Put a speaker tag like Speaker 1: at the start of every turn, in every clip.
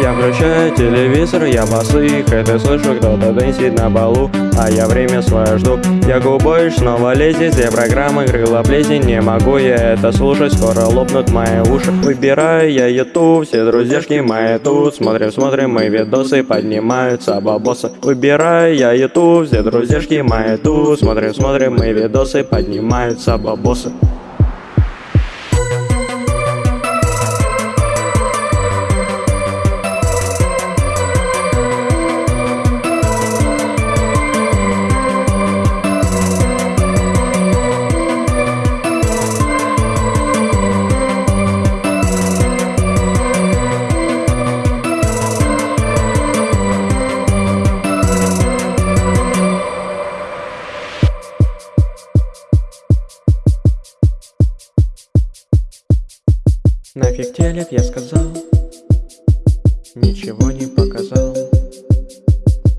Speaker 1: Включаю телевизор, я босых Это слышу, кто-то дэнсит на балу А я время свое жду. Я губой снова лезет Все программы крыла плесень Не могу я это слушать Скоро лопнут мои уши. Выбираю я YouTube Все друзьяшки мои тут Смотрим, смотрим мои видосы Поднимаются бабосы. Выбираю я YouTube Все друзьяшки мои тут Смотрим, смотрим мои видосы Поднимаются бабосы Нафиг телек, я сказал. Ничего не показал.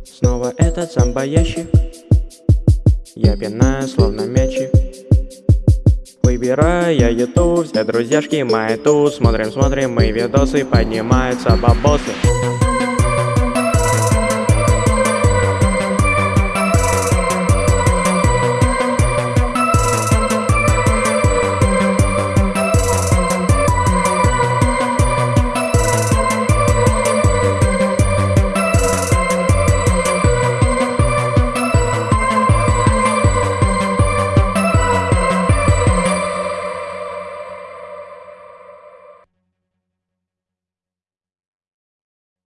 Speaker 1: Снова этот зомбоящик Я пинаю, словно мячик. Выбираю я YouTube, все друзьяшки мои тут. Смотрим, смотрим, мои видосы, поднимаются бабосы